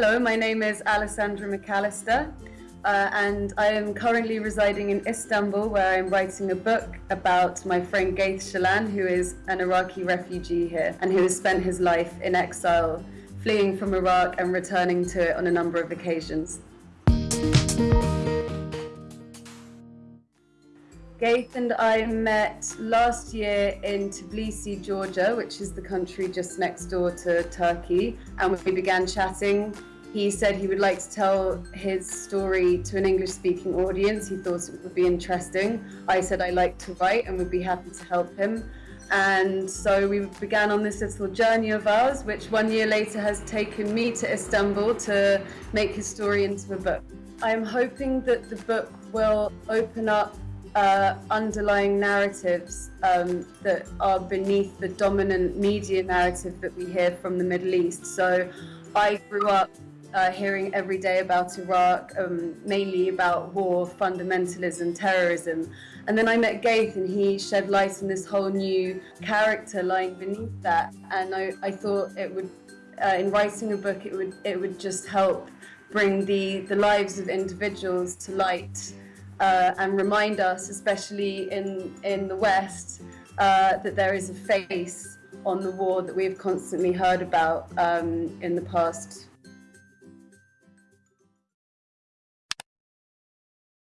Hello, my name is Alessandra McAllister, uh, and I am currently residing in Istanbul, where I'm writing a book about my friend Gaith Shalan, who is an Iraqi refugee here and who has spent his life in exile, fleeing from Iraq and returning to it on a number of occasions. Gaith and I met last year in Tbilisi, Georgia, which is the country just next door to Turkey, and we began chatting. He said he would like to tell his story to an English speaking audience. He thought it would be interesting. I said I like to write and would be happy to help him. And so we began on this little journey of ours, which one year later has taken me to Istanbul to make his story into a book. I am hoping that the book will open up uh, underlying narratives um, that are beneath the dominant media narrative that we hear from the Middle East. So I grew up uh, hearing every day about Iraq, um, mainly about war, fundamentalism, terrorism. And then I met Gaith and he shed light on this whole new character lying beneath that. And I, I thought it would, uh, in writing a book, it would, it would just help bring the, the lives of individuals to light uh, and remind us, especially in, in the West, uh, that there is a face on the war that we've constantly heard about um, in the past